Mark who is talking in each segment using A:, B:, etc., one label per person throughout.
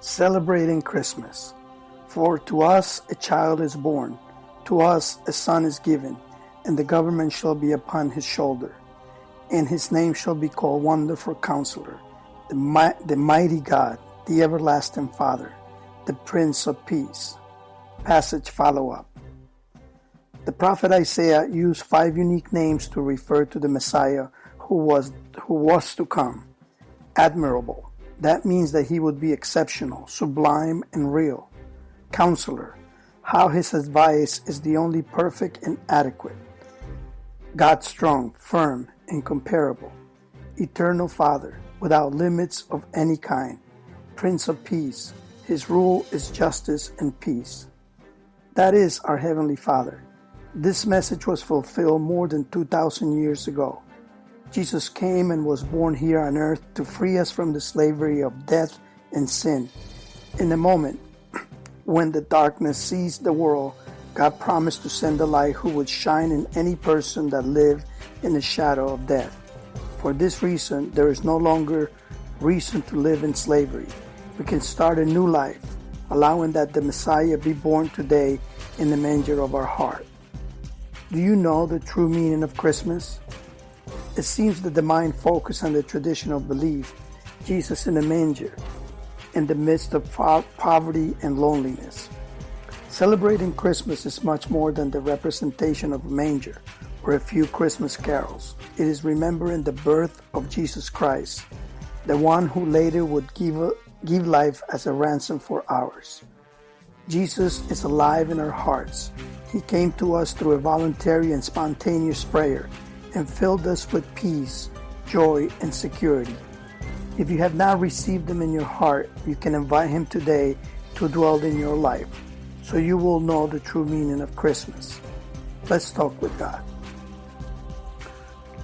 A: celebrating Christmas. For to us a child is born, to us a son is given, and the government shall be upon his shoulder. And his name shall be called Wonderful Counselor, the, Mi- the Mighty God, the Everlasting Father, the Prince of Peace. Passage follow up. The prophet Isaiah used five unique names to refer to the Messiah who was, who was to come. Admirable, that means that he would be exceptional, sublime, and real. Counselor, how his advice is the only perfect and adequate. God strong, firm, incomparable. Eternal Father, without limits of any kind. Prince of Peace, his rule is justice and peace. That is our Heavenly Father. This message was fulfilled more than 2,000 years ago. Jesus came and was born here on earth to free us from the slavery of death and sin. In a moment, when the darkness seized the world, God promised to send a light who would shine in any person that lived in the shadow of death. For this reason, there is no longer reason to live in slavery. We can start a new life, allowing that the Messiah be born today in the manger of our heart. Do you know the true meaning of Christmas? It seems that the mind focused on the traditional belief, Jesus in the manger, in the midst of poverty and loneliness. Celebrating Christmas is much more than the representation of a manger or a few Christmas carols. It is remembering the birth of Jesus Christ, the one who later would give, give life as a ransom for ours. Jesus is alive in our hearts. He came to us through a voluntary and spontaneous prayer and filled us with peace, joy, and security. If you have not received Him in your heart, you can invite Him today to dwell in your life so you will know the true meaning of Christmas. Let's talk with God.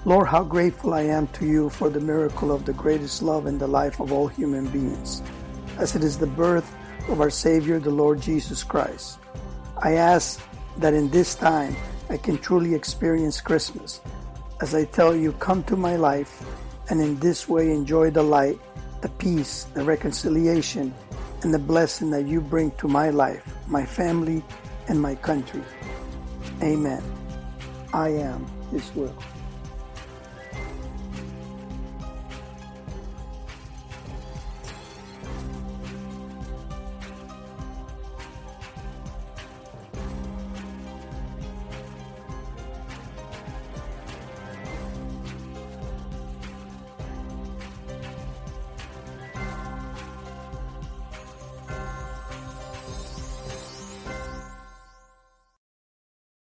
A: Lord, how grateful I am to you for the miracle of the greatest love in the life of all human beings, as it is the birth of our Savior, the Lord Jesus Christ. I ask that in this time I can truly experience Christmas as I tell you, come to my life and in this way enjoy the light, the peace, the reconciliation, and the blessing that you bring to my life, my family, and my country. Amen. I am His will.